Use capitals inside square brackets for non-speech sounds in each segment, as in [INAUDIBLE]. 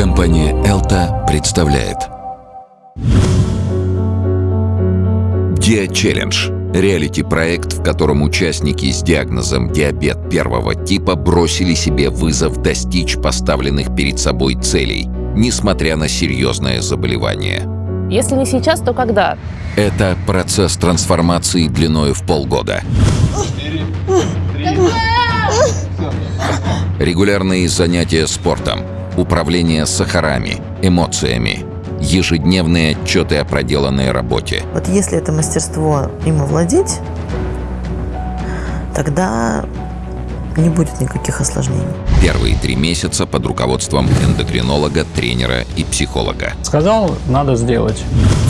Компания «Элта» представляет Диа Челлендж – реалити-проект, в котором участники с диагнозом диабет первого типа бросили себе вызов достичь поставленных перед собой целей, несмотря на серьезное заболевание. Если не сейчас, то когда? Это процесс трансформации длиной в полгода. Регулярные занятия спортом, управление сахарами, эмоциями, ежедневные отчеты о проделанной работе. Вот если это мастерство им овладеть, тогда не будет никаких осложнений. Первые три месяца под руководством эндокринолога, тренера и психолога. Сказал, надо сделать.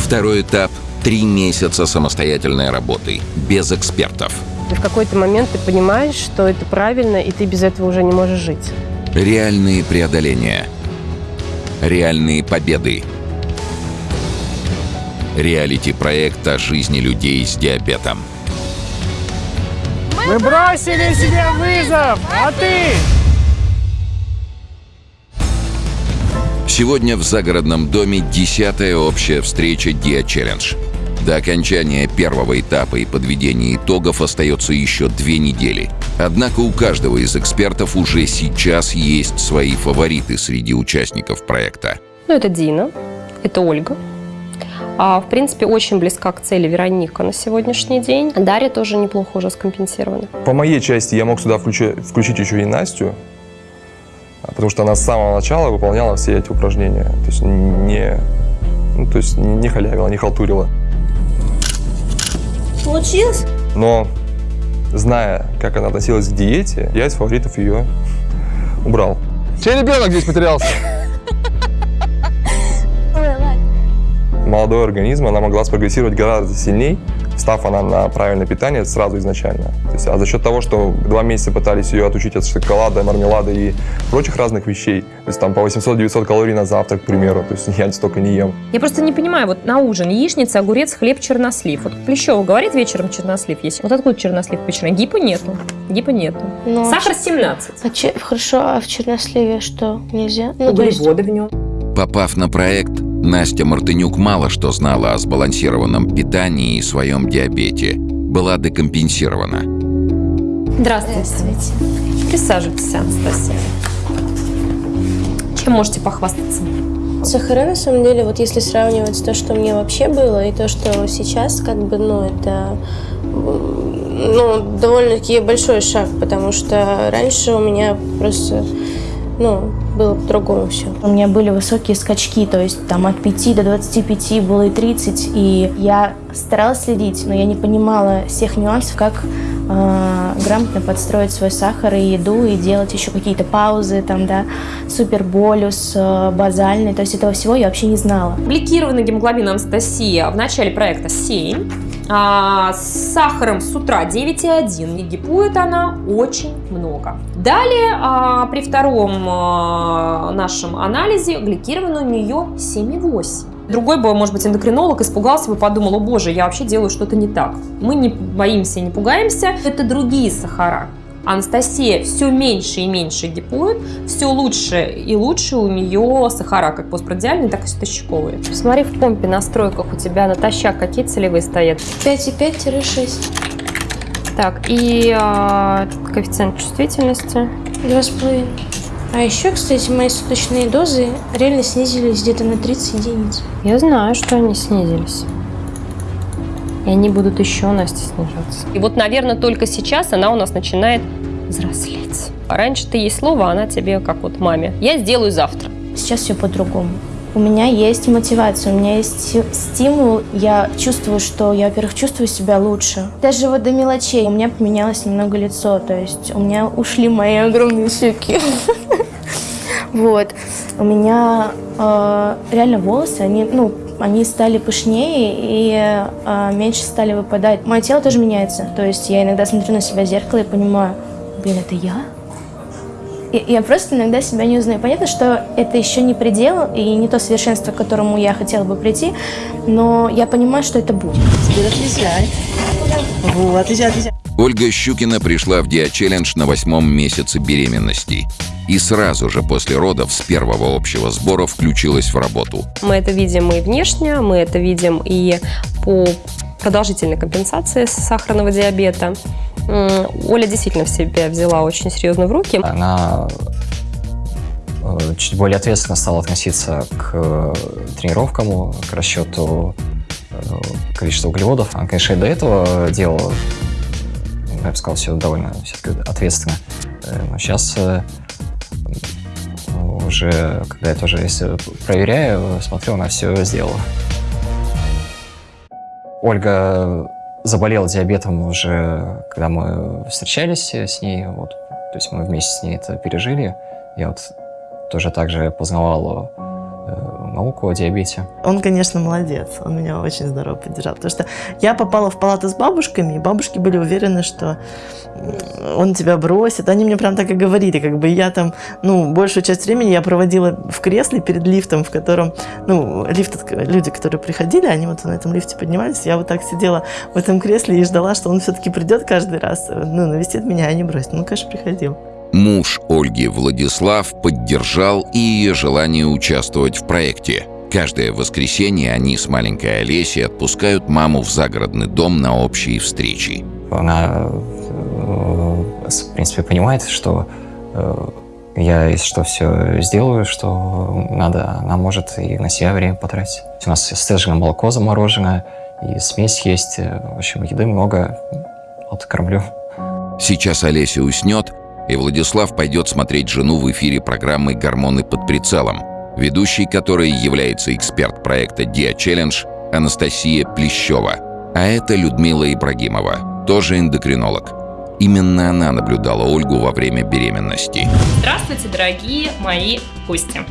Второй этап – три месяца самостоятельной работы, без экспертов. И в какой-то момент ты понимаешь, что это правильно, и ты без этого уже не можешь жить. Реальные преодоления. Реальные победы. Реалити-проект о жизни людей с диабетом. Мы бросили себе вызов, а ты? Сегодня в загородном доме десятая общая встреча Dia Challenge. До окончания первого этапа и подведения итогов остается еще две недели. Однако у каждого из экспертов уже сейчас есть свои фавориты среди участников проекта. Ну, это Дина, это Ольга. А, в принципе, очень близка к цели Вероника на сегодняшний день. Дарья тоже неплохо уже скомпенсирована. По моей части я мог сюда включить, включить еще и Настю, потому что она с самого начала выполняла все эти упражнения. То есть не, ну, то есть не халявила, не халтурила. Получилось? Но, зная, как она относилась к диете, я из фаворитов ее убрал. Чей ребенок здесь потерялся? Молодой организм, она могла спрогрессировать гораздо сильнее, став она на правильное питание сразу изначально. То есть, а за счет того, что два месяца пытались ее отучить от шоколада, мармелада и прочих разных вещей, то есть там по 800-900 калорий на завтрак, к примеру, то есть я столько не ем. Я просто не понимаю, вот на ужин яичница, огурец, хлеб, чернослив. Вот Плещева говорит вечером чернослив есть. Вот откуда чернослив печеный? Гипа нету. Гипа нету. Ну, Сахар 17. А че- хорошо, а в черносливе что, нельзя? Ну, то есть- Углеводы в нем. Попав на проект, Настя Мартынюк мало что знала о сбалансированном питании и своем диабете. Была декомпенсирована. Здравствуйте. Присаживайтесь, Анастасия. Чем можете похвастаться? Сахара, на самом деле, вот если сравнивать то, что мне вообще было, и то, что сейчас, как бы, ну, это ну, довольно-таки большой шаг, потому что раньше у меня просто, ну, было по-другому все. У меня были высокие скачки, то есть там от 5 до 25 было и 30, и я старалась следить, но я не понимала всех нюансов, как э, грамотно подстроить свой сахар и еду, и делать еще какие-то паузы, там, да, суперболюс, э, базальный, то есть этого всего я вообще не знала. Блокированный гемоглобин Анастасия в начале проекта 7. А, с сахаром с утра 9,1. И гипует она очень много. Далее, а, при втором а, нашем анализе, гликировано у нее 7,8. Другой бы, может быть, эндокринолог испугался бы, подумал, о боже, я вообще делаю что-то не так. Мы не боимся не пугаемся. Это другие сахара. Анастасия все меньше и меньше гипует, все лучше и лучше у нее сахара, как постпрадиальные, так и стащиковые. Смотри, в помпе настройках у тебя натощак какие целевые стоят. 5,5-6. Так, и а, коэффициент чувствительности. Два с половиной. А еще, кстати, мои суточные дозы реально снизились где-то на 30 единиц. Я знаю, что они снизились. И они будут еще, Настя, снижаться. И вот, наверное, только сейчас она у нас начинает взрослеть. А раньше ты ей слово, а она тебе, как вот маме. Я сделаю завтра. Сейчас все по-другому. У меня есть мотивация, у меня есть стимул. Я чувствую, что я, во-первых, чувствую себя лучше. Даже вот до мелочей. У меня поменялось немного лицо, то есть у меня ушли мои огромные щеки. [LAUGHS] Вот. У меня э, реально волосы, они, ну, они стали пышнее и э, меньше стали выпадать. Мое тело тоже меняется. То есть я иногда смотрю на себя в зеркало и понимаю, блин, это я? И- Я просто иногда себя не узнаю. Понятно, что это еще не предел и не то совершенство, к которому я хотела бы прийти, но я понимаю, что это будет. Теперь отличай. Вот, отличай, отличай. Ольга Щукина пришла в Диа-челлендж на восьмом месяце беременности. И сразу же после родов с первого общего сбора включилась в работу. Мы это видим и внешне, мы это видим и по продолжительной компенсации сахарного диабета. Оля действительно в себя взяла очень серьезно в руки. Она э, чуть более ответственно стала относиться к э, тренировкам, к расчету э, количества углеводов. Она, конечно, и до этого делала, я бы сказал, все довольно все-таки ответственно. Э, Но сейчас уже, когда я тоже если проверяю, смотрю, она все сделала. Ольга заболела диабетом уже, когда мы встречались с ней, вот, то есть мы вместе с ней это пережили. Я вот тоже также познавал э, науку о диабете. Он, конечно, молодец. Он меня очень здорово поддержал. Потому что я попала в палату с бабушками, и бабушки были уверены, что он тебя бросит. Они мне прям так и говорили. Как бы я там, ну, большую часть времени я проводила в кресле перед лифтом, в котором, ну, лифт, люди, которые приходили, они вот на этом лифте поднимались. Я вот так сидела в этом кресле и ждала, что он все-таки придет каждый раз, ну, навестит меня, а не бросит. Ну, конечно, приходил. Муж Ольги Владислав поддержал и ее желание участвовать в проекте. Каждое воскресенье они с маленькой Олесей отпускают маму в загородный дом на общие встречи. Она, э, в принципе, понимает, что э, я, если что, все сделаю, что надо, она может и на себя время потратить. У нас сцежено молоко замороженное, и смесь есть. В общем, еды много. Вот, кормлю. Сейчас Олеся уснет, и Владислав пойдет смотреть жену в эфире программы «Гормоны под прицелом», ведущей которой является эксперт проекта «Диа Челлендж» Анастасия Плещева. А это Людмила Ибрагимова, тоже эндокринолог. Именно она наблюдала Ольгу во время беременности. Здравствуйте, дорогие мои гости.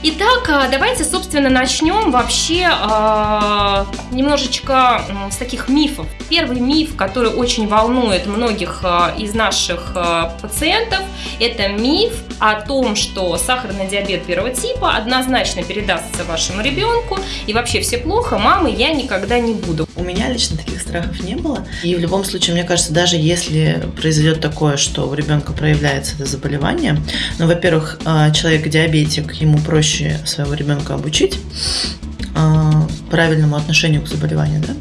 Итак, а, давайте, собственно, начнем вообще а, немножечко с таких мифов. Первый миф, который очень волнует многих а, из наших а, пациентов, это миф о том, что сахарный диабет первого типа однозначно передастся вашему ребенку, и вообще все плохо, мамы я никогда не буду. У меня лично таких страхов не было. И в любом случае, мне кажется, даже если произойдет такое, что у ребенка проявляется это заболевание, ну, во-первых, а, человек-диабетик, ему проще своего ребенка обучить а, правильному отношению к заболеванию, да.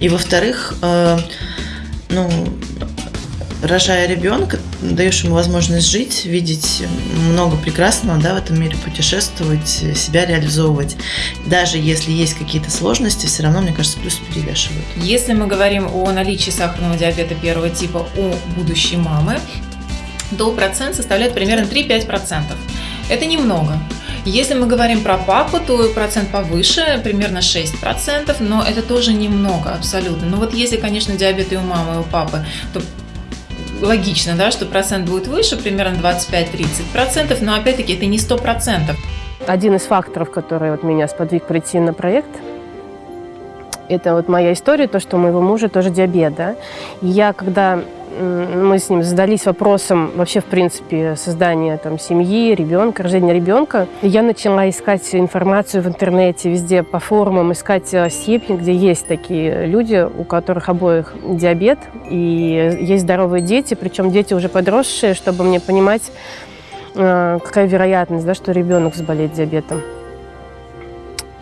И во-вторых, а, ну, рожая ребенка, даешь ему возможность жить, видеть много прекрасного да, в этом мире, путешествовать, себя реализовывать. Даже если есть какие-то сложности, все равно, мне кажется, плюсы перевешивают. Если мы говорим о наличии сахарного диабета первого типа у будущей мамы, то процент составляет примерно 3-5%. Это немного. Если мы говорим про папу, то процент повыше, примерно 6%, но это тоже немного абсолютно. Но вот если, конечно, диабет и у мамы, и у папы, то логично, да, что процент будет выше, примерно 25-30%, но опять-таки это не 100%. Один из факторов, который вот меня сподвиг прийти на проект, это вот моя история, то, что у моего мужа тоже диабет, да. И я, когда мы с ним задались вопросом вообще, в принципе, создания там, семьи, ребенка, рождения ребенка, я начала искать информацию в интернете, везде по форумам, искать э, степени, где есть такие люди, у которых обоих диабет, и есть здоровые дети, причем дети уже подросшие, чтобы мне понимать, э, какая вероятность, да, что ребенок заболеет диабетом.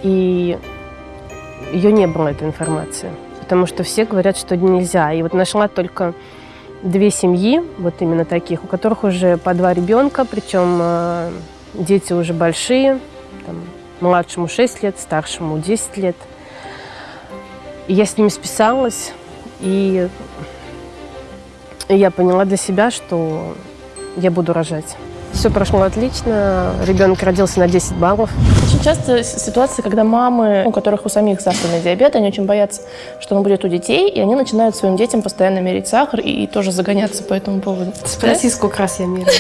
И ее не было, этой информации. Потому что все говорят, что нельзя. И вот нашла только две семьи, вот именно таких, у которых уже по два ребенка, причем э, дети уже большие, там, младшему 6 лет, старшему 10 лет. И я с ними списалась, и я поняла для себя, что я буду рожать. Все прошло отлично, ребенок родился на 10 баллов. Очень часто ситуация, когда мамы, у которых у самих сахарный диабет, они очень боятся, что он будет у детей, и они начинают своим детям постоянно мерить сахар и, и тоже загоняться по этому поводу. Спроси, сколько раз я мерила.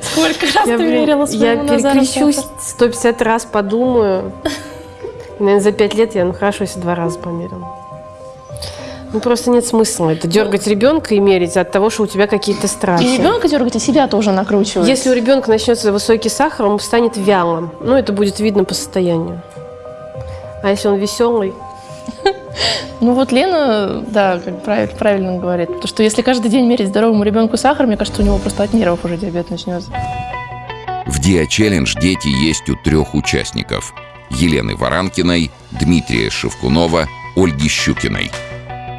Сколько раз Я, ты мерила я своему Назару перекрещусь, сахар? 150 раз подумаю. Наверное, за 5 лет я, ну хорошо, если два раза померила. Ну, просто нет смысла это дергать ребенка и мерить от того, что у тебя какие-то страхи. И ребенка дергать, и себя тоже накручивать. Если у ребенка начнется высокий сахар, он станет вялым. Ну, это будет видно по состоянию. А если он веселый, [LAUGHS] Ну вот Лена, да, как правильно, правильно говорит, то, что если каждый день мерить здоровому ребенку сахар, мне кажется, у него просто от нервов уже диабет начнется. В Диа Челлендж дети есть у трех участников. Елены Варанкиной, Дмитрия Шевкунова, Ольги Щукиной.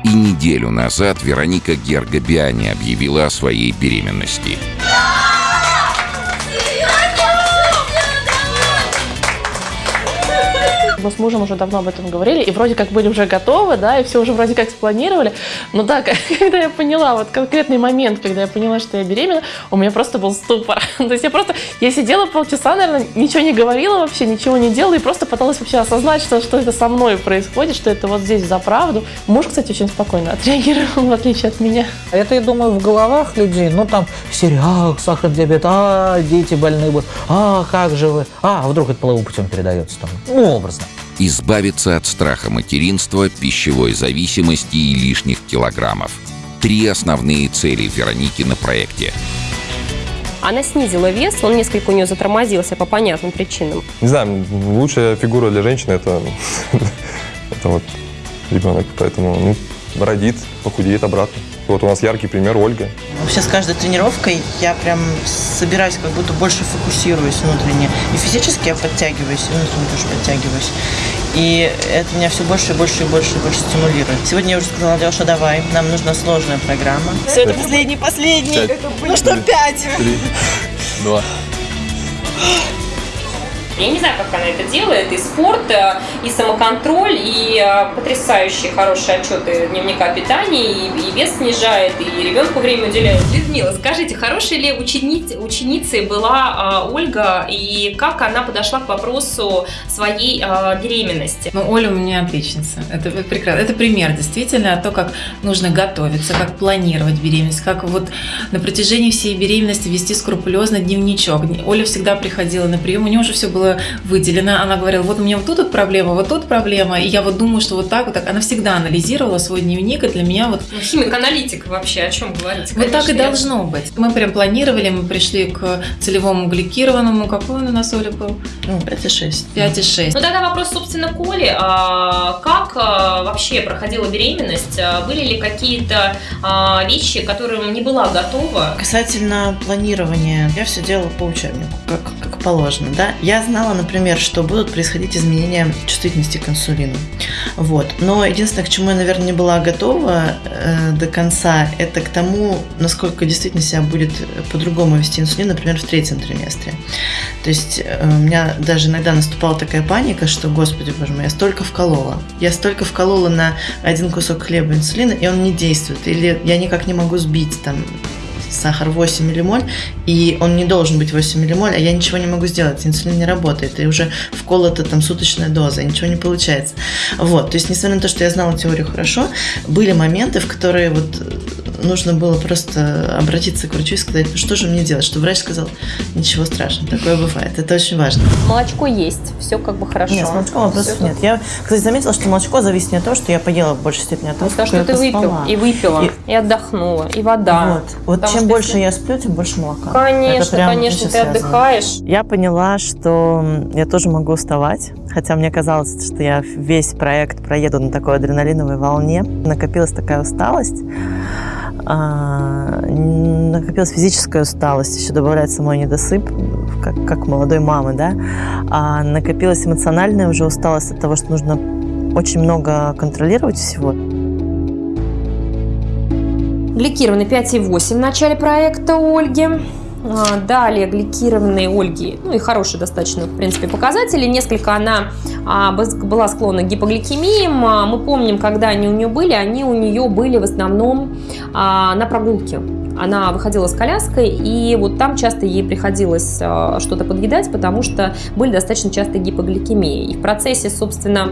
И неделю назад Вероника Гергобиани объявила о своей беременности. Мы с мужем уже давно об этом говорили, и вроде как были уже готовы, да, и все уже вроде как спланировали. Но да, [LAUGHS] когда я поняла, вот конкретный момент, когда я поняла, что я беременна, у меня просто был ступор. [LAUGHS] То есть я просто, я сидела полчаса, наверное, ничего не говорила вообще, ничего не делала, и просто пыталась вообще осознать, что, что это со мной происходит, что это вот здесь за правду. Муж, кстати, очень спокойно [LAUGHS] отреагировал, в отличие от меня. Это, я думаю, в головах людей, ну там сериал, сахарный диабет, а, дети больные будут, а, как же вы, а, вдруг это половым путем передается там, ну, образно. Избавиться от страха материнства, пищевой зависимости и лишних килограммов. Три основные цели Вероники на проекте. Она снизила вес, он несколько у нее затормозился по понятным причинам. Не знаю, лучшая фигура для женщины это, [LAUGHS] это вот ребенок, поэтому ну, родит, похудеет обратно. Вот у нас яркий пример Ольга. Вообще с каждой тренировкой я прям собираюсь, как будто больше фокусируюсь внутренне. И физически я подтягиваюсь, и внутренне тоже подтягиваюсь. И это меня все больше и больше и больше и больше стимулирует. Сегодня я уже сказала, Леша, давай, нам нужна сложная программа. Все, это последний, последний. Пять. Ну что, пять? Три, два. Я не знаю, как она это делает. И спорт, э, и самоконтроль, и э, потрясающие хорошие отчеты дневника питания, и, и вес снижает, и ребенку время уделяет. Людмила, скажите, хорошей ли учениц, ученицей была э, Ольга, и как она подошла к вопросу своей э, беременности? Ну, Оля у меня отличница. Это прекрасно. Это пример действительно то, как нужно готовиться, как планировать беременность, как вот на протяжении всей беременности вести скрупулезно дневничок. Оля всегда приходила на прием, у нее уже все было выделено. Она говорила, вот у меня вот тут вот проблема, вот тут проблема. И я вот думаю, что вот так вот так. Она всегда анализировала свой дневник, и для меня вот... Ну, химик-аналитик вообще, о чем говорить? Вот так и должно быть. Мы прям планировали, мы пришли к целевому гликированному. Какой он у нас, Оля, был? Ну, 5,6. 5,6. Ну, тогда вопрос, собственно, к Оле. А, как а, вообще проходила беременность? А, Были ли какие-то а, вещи, к которым не была готова? Касательно планирования, я все делала по учебнику, как, как положено, да. Я знала, например, что будут происходить изменения чувствительности к инсулину. Вот. Но единственное, к чему я, наверное, не была готова э, до конца, это к тому, насколько действительно себя будет по-другому вести инсулин, например, в третьем триместре. То есть э, у меня даже иногда наступала такая паника, что, господи, боже мой, я столько вколола. Я столько вколола на один кусок хлеба инсулина, и он не действует. Или я никак не могу сбить там сахар 8 миллимоль, и он не должен быть 8 миллимоль, а я ничего не могу сделать, инсулин не работает, и уже вколота там суточная доза, ничего не получается. Вот, то есть, несмотря на то, что я знала теорию хорошо, были моменты, в которые вот нужно было просто обратиться к врачу и сказать, ну что же мне делать, что врач сказал, ничего страшного, такое бывает, это очень важно. Молочко есть, все как бы хорошо. Нет, с молочком вопросов Всё нет. Я, кстати, заметила, что молочко зависит не от того, что я поела в большей степени, а от того, Потому что сколько ты я выпил, поспала. и выпила, И- и, отдохнула, и вода. Вот, вот Потому чем что больше если- я сплю, тем больше молока. Конечно, конечно, ты связано. отдыхаешь. Я поняла, что я тоже могу уставать, хотя мне казалось, что я весь проект проеду на такой адреналиновой волне. Накопилась такая усталость, а, накопилась физическая усталость, еще добавляется мой недосып, как, как молодой мамы, да, а накопилась эмоциональная уже усталость от того, что нужно очень много контролировать всего. Гликированный 5,8 в начале проекта Ольги. А, Далее гликированные Ольги, ну и хорошие достаточно, в принципе, показатели. Несколько она а, была склонна к гипогликемиям. А, Мы помним, когда они у нее были, они у нее были в основном на прогулке. Она выходила с коляской, и вот там часто ей приходилось а, что-то подъедать, потому что были достаточно частые гипогликемии. И в процессе, собственно,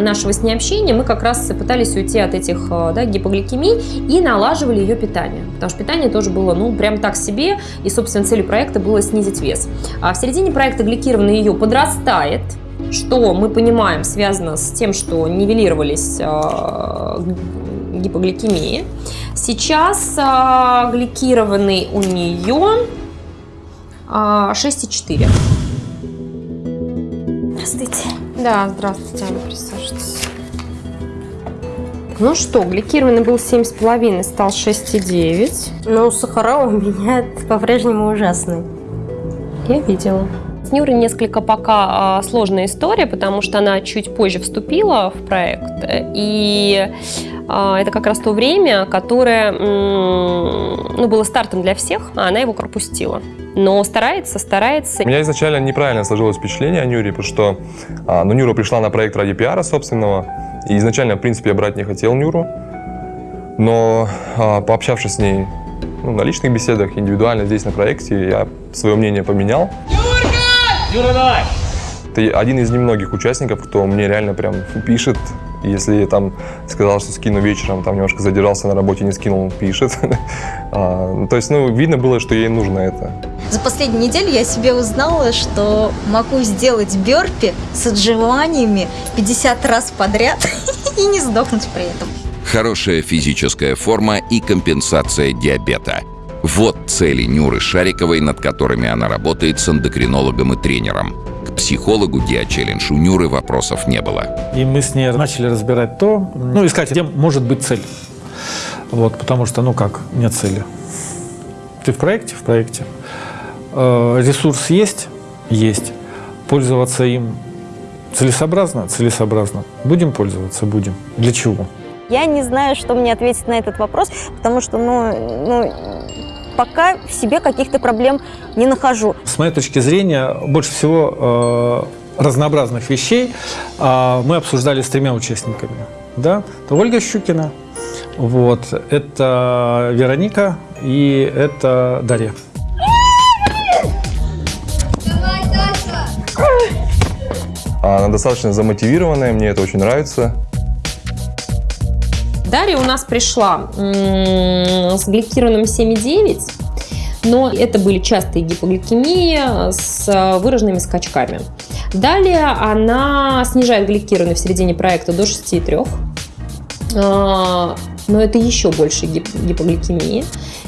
нашего с ней общения мы как раз пытались уйти от этих а, да, гипогликемий и налаживали ее питание. Потому что питание тоже было, ну, прям так себе, и, собственно, целью проекта было снизить вес. А в середине проекта гликированный ее подрастает, что мы понимаем связано с тем, что нивелировались а, гипогликемии. Сейчас а, гликированный у нее а, 6,4. Здравствуйте. Да, здравствуйте, Аня, присаживайтесь. ну что, гликированный был 7,5, стал 6,9. Но сахара [LAUGHS] у меня по-прежнему ужасный. Я видела. С Нюрой несколько пока а, сложная история, потому что она чуть позже вступила в проект. И а, это как раз то время, которое ну, было стартом для всех, а она его пропустила. Но старается, старается. У меня изначально неправильно сложилось впечатление о Нюре, потому что а, ну, Нюра пришла на проект ради пиара собственного. И изначально, в принципе, я брать не хотел Нюру. Но а, пообщавшись с ней ну, на личных беседах, индивидуально здесь на проекте, я свое мнение поменял. Юра, давай! Ты один из немногих участников, кто мне реально прям пишет. Если я там сказал, что скину вечером, там немножко задержался на работе, не скинул, пишет. [LAUGHS] А, ну, То есть, ну, видно было, что ей нужно это. За последнюю неделю я себе узнала, что могу сделать бёрпи с отжиманиями 50 раз подряд [LAUGHS] и не сдохнуть при этом. Хорошая физическая форма и компенсация диабета. Вот цели Нюры Шариковой, над которыми она работает с эндокринологом и тренером. Психологу Диа-челлендж у Нюры вопросов не было. И мы с ней начали разбирать то, ну, искать, где может быть цель. Вот, потому что, ну как, нет цели. Ты в проекте? В проекте. Э, ресурс есть? Есть. Пользоваться им целесообразно? Целесообразно. Будем пользоваться? Будем. Для чего? Я не знаю, что мне ответить на этот вопрос, потому что, ну, ну пока в себе каких-то проблем не нахожу. С моей точки зрения, больше всего э, разнообразных вещей э, мы обсуждали с тремя участниками. Да? Это Ольга Щукина, вот, это Вероника и это Дарья. Она достаточно замотивированная, мне это очень нравится. Дарья у нас пришла с гликированным 7,9, но это были частые гипогликемии с э, выраженными скачками. Далее она снижает гликированный в середине проекта до 6,3. А, Но это еще больше гип- гипогликемии.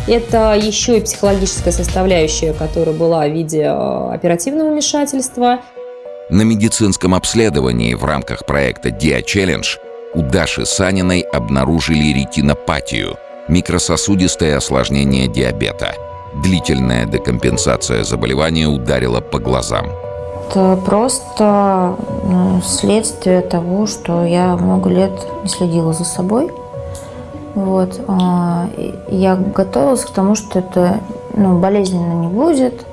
Это еще и психологическая составляющая, которая была в виде э, оперативного вмешательства. На медицинском обследовании в рамках проекта Dia-Challenge у Даши Саниной обнаружили ретинопатию – микрососудистое осложнение диабета. Длительная декомпенсация заболевания ударила по глазам. Это просто ну, следствие того, что я много лет не следила за собой. Вот. а, Я готовилась к тому, что это ну, болезненно не будет.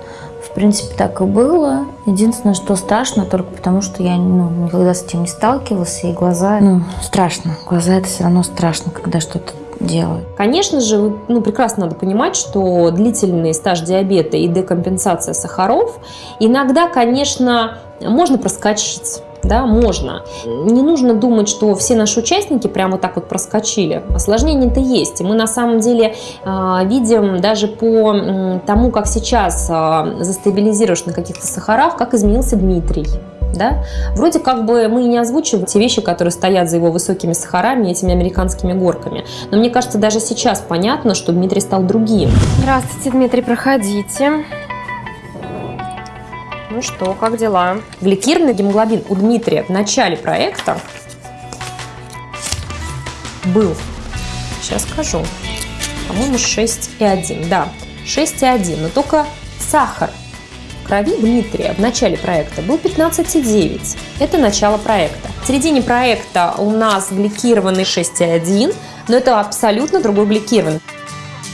В принципе, так и было. Единственное, что страшно, только потому что я ну, никогда с этим не сталкивалась, и глаза, ну, страшно. Глаза это все равно страшно, когда что-то делают. Конечно же, ну, прекрасно надо понимать, что длительный стаж диабета и декомпенсация сахаров иногда, конечно, можно проскочить. Да, можно. Не нужно думать, что все наши участники прямо так вот проскочили. Осложнения-то есть. Мы на самом деле э, видим даже по м, тому, как сейчас э, застабилизируешь на каких-то сахарах, как изменился Дмитрий. Да? Вроде как бы мы не озвучиваем те вещи, которые стоят за его высокими сахарами этими американскими горками. Но мне кажется, даже сейчас понятно, что Дмитрий стал другим. Здравствуйте, Дмитрий, проходите. Ну что, как дела? Гликированный гемоглобин у Дмитрия в начале проекта был, сейчас скажу, по-моему, 6,1. Да, 6,1. Но только сахар в крови Дмитрия в начале проекта был 15,9. Это начало проекта. В середине проекта у нас гликированный 6,1, но это абсолютно другой гликированный.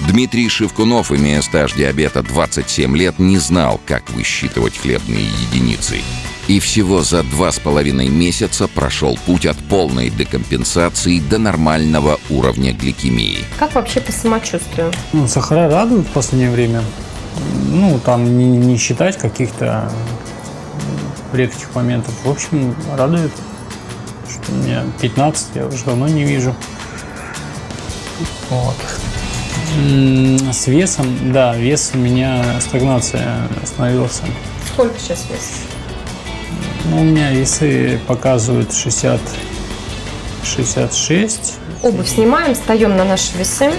Дмитрий Шевкунов, имея стаж диабета 27 лет, не знал, как высчитывать хлебные единицы. И всего за два с половиной месяца прошел путь от полной декомпенсации до нормального уровня гликемии. Как вообще по самочувствию? Ну, сахара радуют в последнее время. Ну, там не, не считать каких-то редких моментов. В общем, радует. Что у меня 15, я уже давно не вижу. Вот. С весом, да, вес у меня стагнация остановился. Сколько сейчас вес? Ну, у меня весы показывают 60, 66. Обувь снимаем, встаем на наши весы.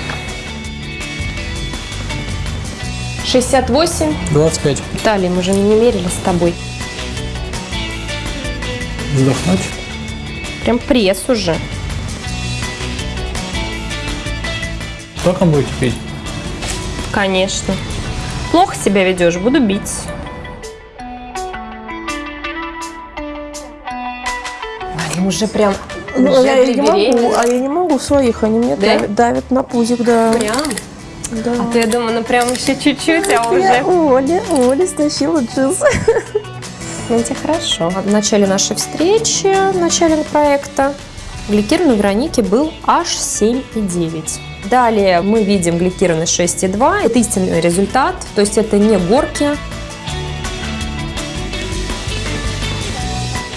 68. 25. Талии мы же не мерили с тобой. Вздохнуть. Прям пресс уже. Сколько будете пить? Конечно. Плохо себя ведешь, буду бить. Мария уже прям Ну, уже я, я не могу, а я не могу своих, они мне Да? давят, давят на пузик, да. Прям? Да. А то я думаю, ну прям еще чуть-чуть, а Я уже... Оля, Оля стащила джинсы. [LAUGHS] Тебе хорошо. В начале нашей встречи, в начале проекта, гликированный граники был аж 7,9. Далее мы видим гликированный 6,2. Это истинный результат, то есть это не горки.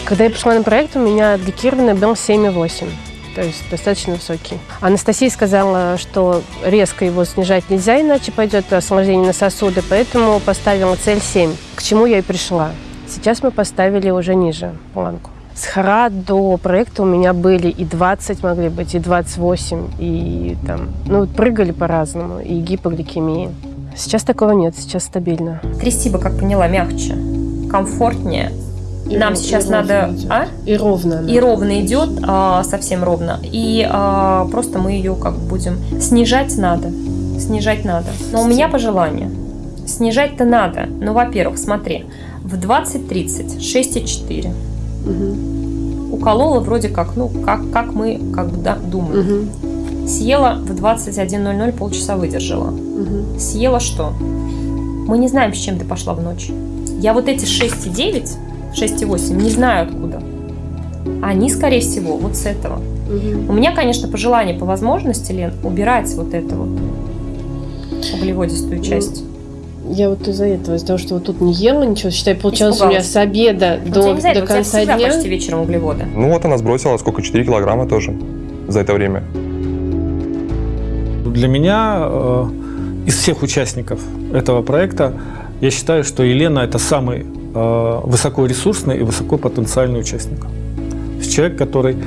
Когда я пришла на проект, у меня гликированный был 7,8. То есть достаточно высокий. Анастасия сказала, что резко его снижать нельзя, иначе пойдет осложнение на сосуды, поэтому поставила цель 7, к чему я и пришла. Сейчас мы поставили уже ниже планку. С хара до проекта у меня были и 20 могли быть, и 28, и там, ну, прыгали по-разному, и гипогликемии. Сейчас такого нет, сейчас стабильно. Трясти бы, как поняла, мягче, комфортнее. И Нам ров- сейчас и надо... идет. А? И ровно. И ровно идет, а, совсем ровно. И а, просто мы ее как будем... Снижать надо. Снижать надо. Но у меня пожелание. Снижать-то надо. Ну, во-первых, смотри. В 20-30 6,4. Уколола вроде как, ну, как, как мы как бы да, думаем. Съела в 21.00, полчаса выдержала. Съела что? Мы не знаем, с чем ты пошла в ночь. Я вот эти 6,9, 6,8 не знаю откуда. Они, скорее всего, вот с этого. У меня, конечно, пожелание по возможности, Лен, убирать вот эту вот углеводистую часть. Я вот из-за этого, из-за того, что вот тут не ела ничего, считай, получалось у меня Испугалась. с обеда Ну, до, до конца дня. почти вечером углеводы. Ну вот она сбросила сколько, 4 килограмма тоже за это время. Для меня э, из всех участников этого проекта я считаю, что Елена это самый э, высокоресурсный и высокопотенциальный участник. Человек, который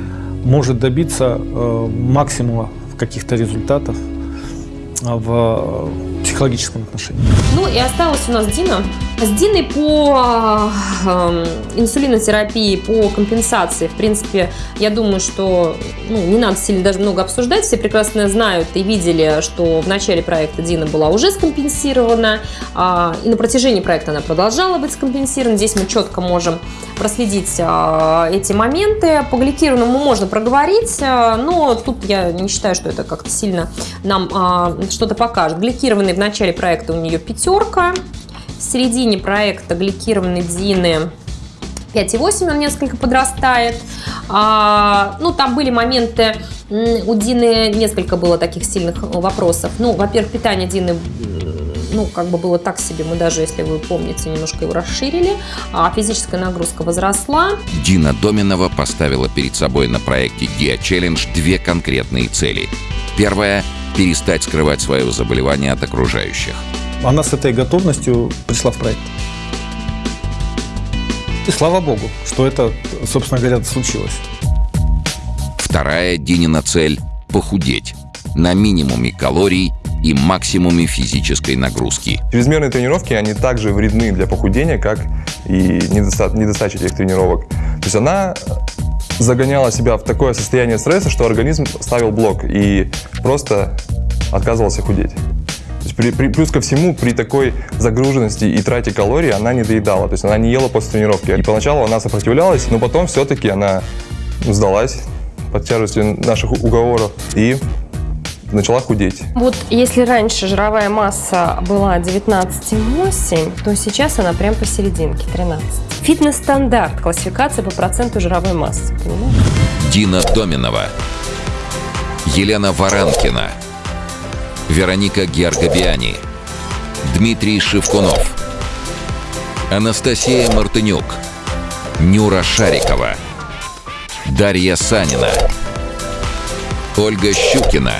может добиться э, максимума каких-то результатов э, в э, психологическом отношении. Ну и осталась у нас Дина. С Диной по э, инсулинотерапии, по компенсации, в принципе, я думаю, что ну, не надо сильно даже много обсуждать. Все прекрасно знают и видели, что в начале проекта Дина была уже скомпенсирована, а, и на протяжении проекта она продолжала быть скомпенсирована. Здесь мы четко можем проследить а, эти моменты. По гликированному можно проговорить, а, но тут я не считаю, что это как-то сильно нам а, что-то покажет. Гликированный в начале проекта у нее пятерка. В середине проекта гликированной Дины 5,8 он несколько подрастает. А, ну, там были моменты, у Дины несколько было таких сильных вопросов. Ну, во-первых, питание Дины ну, как бы было так себе, мы даже, если вы помните, немножко его расширили, а физическая нагрузка возросла. Дина Доминова поставила перед собой на проекте Dia Challenge две конкретные цели. Первая – перестать скрывать свое заболевание от окружающих. Она с этой готовностью пришла в проект. И слава богу, что это, собственно говоря, случилось. Вторая Динина цель – похудеть на минимуме калорий и максимуме физической нагрузки. Чрезмерные тренировки, они также вредны для похудения, как и недоста- недостача этих тренировок. То есть она загоняла себя в такое состояние стресса, что организм ставил блок и просто отказывался худеть. То есть при- при- плюс ко всему, при такой загруженности и трате калорий она не доедала, то есть она не ела после тренировки. И поначалу она сопротивлялась, но потом все-таки она сдалась под тяжестью наших уговоров и начала худеть. Вот если раньше жировая масса была 19,8, то сейчас она прям посерединке, 13. Фитнес-стандарт, классификация по проценту жировой массы, понимаешь? Дина Доминова, Елена Варанкина, Вероника Георгобиани, Дмитрий Шевкунов, Анастасия Мартынюк, Нюра Шарикова, Дарья Санина, Ольга Щукина,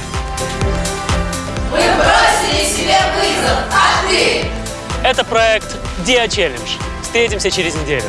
Это проект Dia Challenge. Встретимся через неделю.